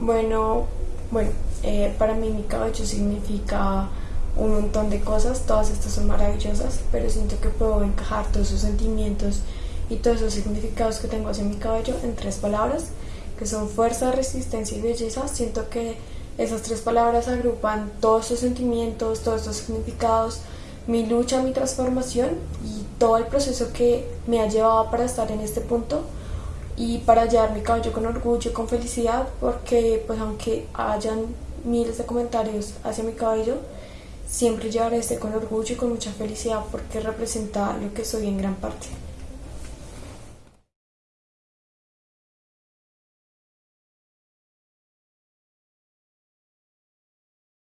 Bueno, bueno, eh, para mí mi cabello significa un montón de cosas, todas estas son maravillosas, pero siento que puedo encajar todos esos sentimientos y todos esos significados que tengo hacia mi cabello en tres palabras, que son fuerza, resistencia y belleza. Siento que esas tres palabras agrupan todos esos sentimientos, todos esos significados, mi lucha, mi transformación y todo el proceso que me ha llevado para estar en este punto y para llevar mi cabello con orgullo, con felicidad, porque pues aunque hayan miles de comentarios hacia mi cabello, siempre llevaré este con orgullo y con mucha felicidad porque representa lo que soy en gran parte.